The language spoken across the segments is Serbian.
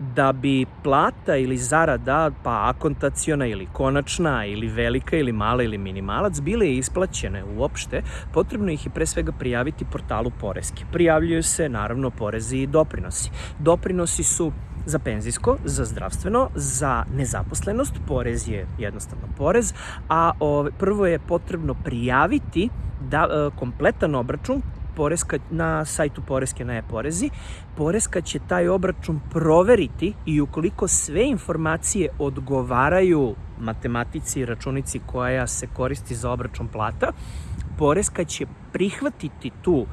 da bi plata ili zarada, pa akontaciona ili konačna ili velika ili mala ili minimalac bile isplaćene uopšte, potrebno ih je pre svega prijaviti portalu Poreske. Prijavljuju se naravno porezi i doprinosi. Doprinosi su za penzijsko, za zdravstveno, za nezaposlenost, porez je jednostavno porez, a prvo je potrebno prijaviti da, e, kompletan obračun Poreska, na sajtu Poreske na e-porezi, Poreska će taj obračun proveriti i ukoliko sve informacije odgovaraju matematici i računici koja se koristi za obračun plata, Poreska će prihvatiti tu uh,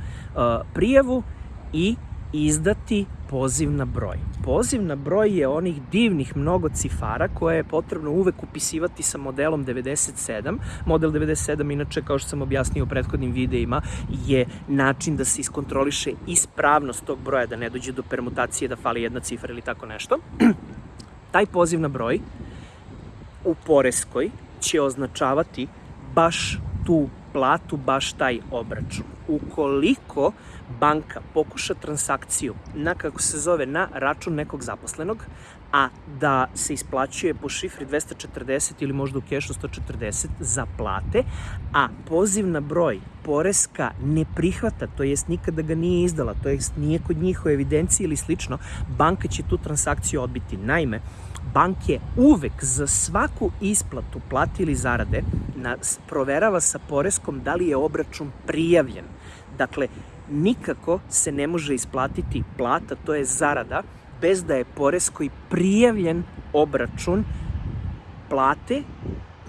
prijavu i izdati poziv na broj. Poziv na broj je onih divnih mnogo cifara koje je potrebno uvek upisivati sa modelom 97. Model 97, inače, kao što sam objasnio u prethodnim videima, je način da se iskontroliše ispravnost tog broja, da ne dođe do permutacije, da fali jedna cifra ili tako nešto. Taj poziv na broj u Poreskoj će označavati baš tu platu, baš taj obračun. Ukoliko banka pokuša transakciju na, kako se zove, na račun nekog zaposlenog, a da se isplaćuje po šifri 240 ili možda u kešu 140 za plate, a poziv na broj Poreska ne prihvata, to jest nikada ga nije izdala, to jest nije kod njih u evidenciji ili slično, banka će tu transakciju odbiti. Naime, banke uvek za svaku isplatu plati ili zarade proverava sa Poreskom da li je obračun prijavljen. Dakle, nikako se ne može isplatiti plata, to je zarada, bez da je poreskoj prijavljen obračun plate,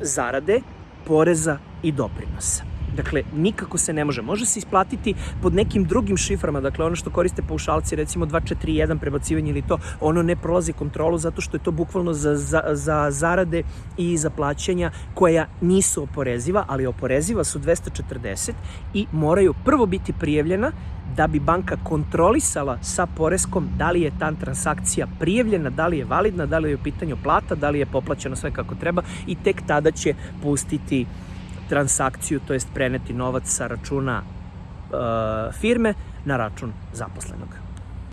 zarade, poreza i doprinosa. Dakle, nikako se ne može. Može se isplatiti pod nekim drugim šiframa, dakle ono što koriste paušalci, recimo 241 prebacivanje ili to, ono ne prolazi kontrolu zato što je to bukvalno za, za, za zarade i za plaćanja koja nisu oporeziva, ali oporeziva su 240 i moraju prvo biti prijavljena da bi banka kontrolisala sa poreskom da li je ta transakcija prijavljena, da li je validna, da li je u pitanju plata, da li je poplaćeno sve kako treba i tek tada će pustiti transakciju, to jest preneti novac sa računa uh, firme na račun zaposlenog.